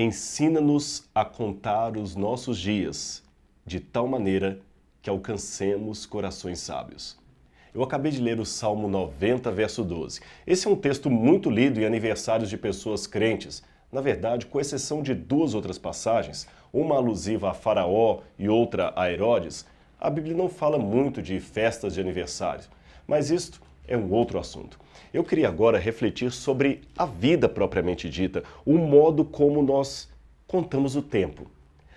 ensina-nos a contar os nossos dias, de tal maneira que alcancemos corações sábios. Eu acabei de ler o Salmo 90, verso 12. Esse é um texto muito lido em aniversários de pessoas crentes. Na verdade, com exceção de duas outras passagens, uma alusiva a Faraó e outra a Herodes, a Bíblia não fala muito de festas de aniversário. Mas isto é um outro assunto. Eu queria agora refletir sobre a vida propriamente dita, o modo como nós contamos o tempo.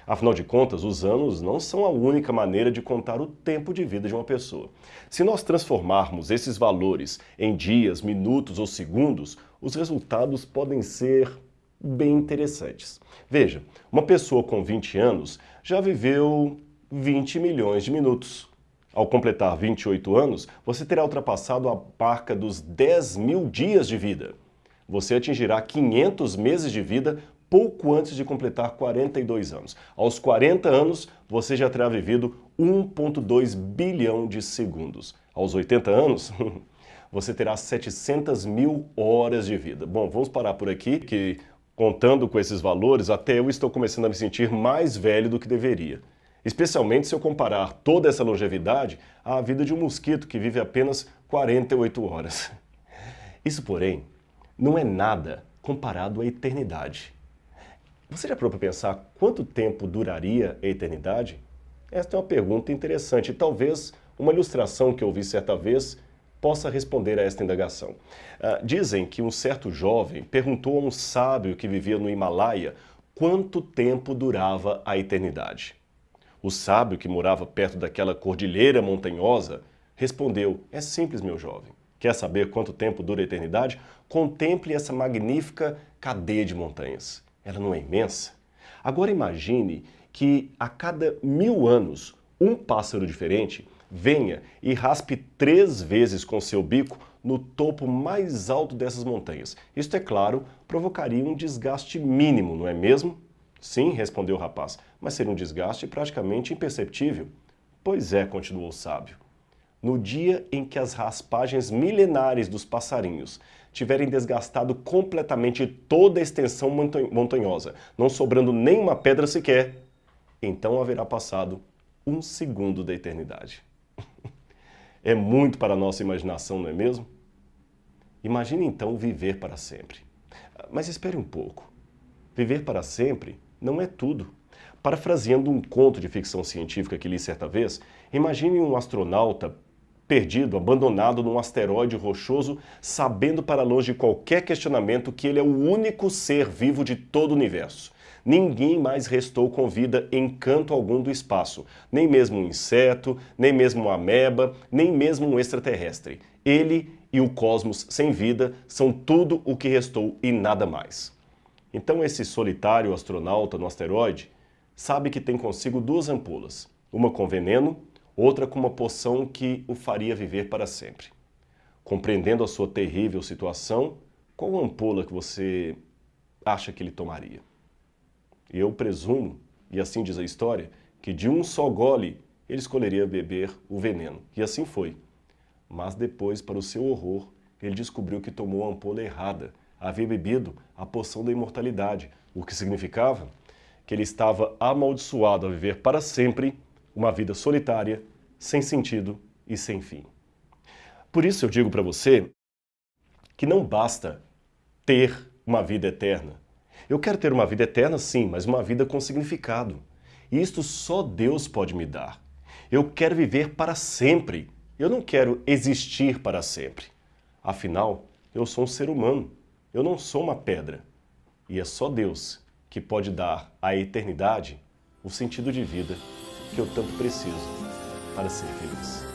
Afinal de contas, os anos não são a única maneira de contar o tempo de vida de uma pessoa. Se nós transformarmos esses valores em dias, minutos ou segundos, os resultados podem ser bem interessantes. Veja, uma pessoa com 20 anos já viveu 20 milhões de minutos. Ao completar 28 anos, você terá ultrapassado a marca dos 10 mil dias de vida. Você atingirá 500 meses de vida pouco antes de completar 42 anos. Aos 40 anos, você já terá vivido 1,2 bilhão de segundos. Aos 80 anos, você terá 700 mil horas de vida. Bom, vamos parar por aqui, que contando com esses valores, até eu estou começando a me sentir mais velho do que deveria. Especialmente se eu comparar toda essa longevidade à vida de um mosquito que vive apenas 48 horas. Isso, porém, não é nada comparado à eternidade. Você já parou para pensar quanto tempo duraria a eternidade? Esta é uma pergunta interessante e talvez uma ilustração que eu vi certa vez possa responder a esta indagação. Uh, dizem que um certo jovem perguntou a um sábio que vivia no Himalaia quanto tempo durava a eternidade. O sábio, que morava perto daquela cordilheira montanhosa, respondeu, é simples, meu jovem. Quer saber quanto tempo dura a eternidade? Contemple essa magnífica cadeia de montanhas. Ela não é imensa? Agora imagine que a cada mil anos um pássaro diferente venha e raspe três vezes com seu bico no topo mais alto dessas montanhas. Isto, é claro, provocaria um desgaste mínimo, não é mesmo? Sim, respondeu o rapaz, mas seria um desgaste praticamente imperceptível. Pois é, continuou o sábio. No dia em que as raspagens milenares dos passarinhos tiverem desgastado completamente toda a extensão montanhosa, não sobrando nenhuma pedra sequer, então haverá passado um segundo da eternidade. é muito para a nossa imaginação, não é mesmo? Imagine então viver para sempre. Mas espere um pouco. Viver para sempre não é tudo. Parafraseando um conto de ficção científica que li certa vez, imagine um astronauta perdido, abandonado num asteroide rochoso, sabendo para longe qualquer questionamento que ele é o único ser vivo de todo o universo. Ninguém mais restou com vida em canto algum do espaço, nem mesmo um inseto, nem mesmo uma ameba, nem mesmo um extraterrestre. Ele e o cosmos sem vida são tudo o que restou e nada mais. Então esse solitário astronauta no asteroide sabe que tem consigo duas ampolas, uma com veneno, outra com uma poção que o faria viver para sempre. Compreendendo a sua terrível situação, qual ampola que você acha que ele tomaria? Eu presumo, e assim diz a história, que de um só gole ele escolheria beber o veneno. E assim foi. Mas depois, para o seu horror, ele descobriu que tomou a ampola errada havia bebido a poção da imortalidade, o que significava que ele estava amaldiçoado a viver para sempre uma vida solitária, sem sentido e sem fim. Por isso eu digo para você que não basta ter uma vida eterna. Eu quero ter uma vida eterna sim, mas uma vida com significado. E isto só Deus pode me dar. Eu quero viver para sempre. Eu não quero existir para sempre. Afinal, eu sou um ser humano. Eu não sou uma pedra. E é só Deus que pode dar à eternidade o sentido de vida que eu tanto preciso para ser feliz.